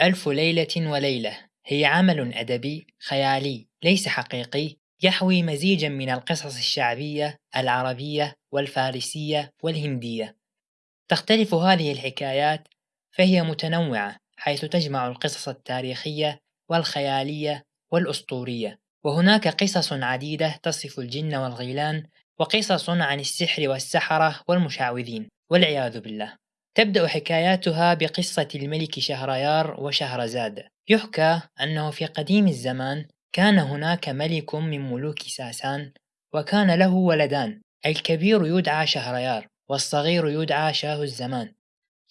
ألف ليلة وليلة. هي عمل أدبي خيالي ليس حقيقي يحوي مزيجا من القصص الشعبية العربية والفارسية والهندية. تختلف هذه الحكايات فهي متنوعة حيث تجمع القصص التاريخية والخيالية والأسطورية. وهناك قصص عديدة تصف الجن والغيلان وقصص عن السحر والسحرة والمشعوذين والعياذ بالله. تبدأ حكاياتها بقصة الملك شهريار وشهرزاد يحكى أنه في قديم الزمان كان هناك ملك من ملوك ساسان وكان له ولدان. الكبير يدعى شهريار والصغير يدعى شاه الزمان.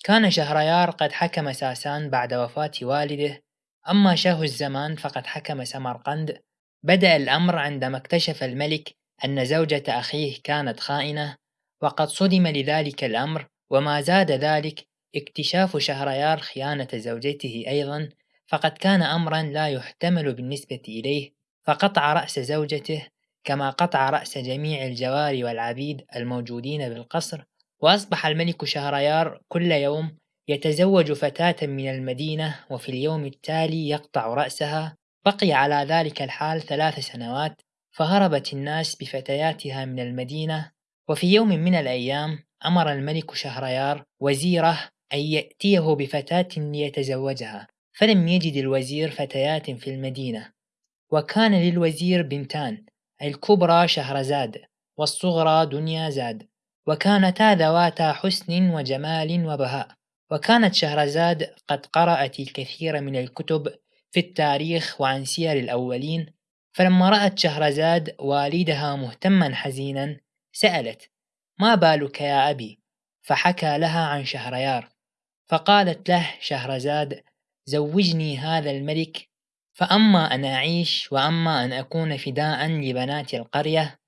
كان شهريار قد حكم ساسان بعد وفاة والده. أما شاه الزمان فقد حكم سمرقند. بدأ الأمر عندما اكتشف الملك أن زوجة أخيه كانت خائنة. وقد صدم لذلك الأمر وما زاد ذلك اكتشاف شهريار خيانة زوجته أيضا فقد كان أمرا لا يحتمل بالنسبة إليه فقطع رأس زوجته كما قطع رأس جميع الجواري والعبيد الموجودين بالقصر وأصبح الملك شهريار كل يوم يتزوج فتاة من المدينة وفي اليوم التالي يقطع رأسها بقي على ذلك الحال ثلاث سنوات فهربت الناس بفتياتها من المدينة وفي يوم من الأيام أمر الملك شهريار وزيره أن يأتيه بفتاة ليتزوجها فلم يجد الوزير فتيات في المدينة. وكان للوزير بنتان الكبرى شهرزاد والصغرى دنيا زاد. وكانتا ذواتا حسن وجمال وبهاء. وكانت شهرزاد قد قرأت الكثير من الكتب في التاريخ وعن سير الأولين فلما رأت شهرزاد والدها مهتما حزينا سألت ما بالك يا أبي؟ فحكى لها عن شهريار. فقالت له شهرزاد زوجني هذا الملك فأما أن أعيش وأما أن أكون فداء لبنات القرية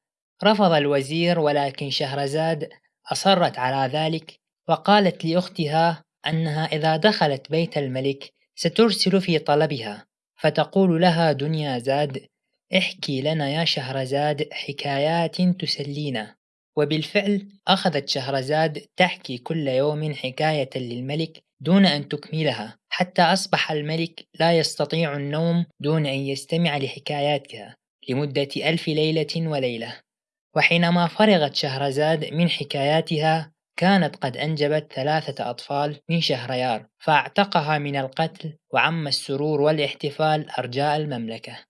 رفض الوزير ولكن شهرزاد أصرت على ذلك وقالت لأختها أنها إذا دخلت بيت الملك سترسل في طلبها فتقول لها دنيا زاد احكي لنا يا شهرزاد حكايات تسلينا. وبالفعل أخذت شهرزاد تحكي كل يوم حكاية للملك دون أن تكملها حتى أصبح الملك لا يستطيع النوم دون أن يستمع لحكاياتها لمدة ألف ليلة وليلة. وحينما فرغت شهرزاد من حكاياتها كانت قد أنجبت ثلاثة أطفال من شهريار فاعتقها من القتل وعم السرور والاحتفال أرجاء المملكة.